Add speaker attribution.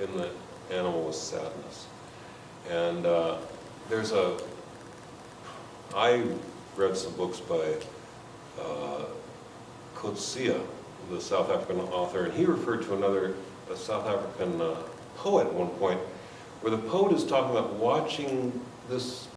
Speaker 1: in the animal was sadness. And uh, there's a, I read some books by uh, Coetzee, the South African author, and he referred to another South African uh, poet at one point, where the poet is talking about watching this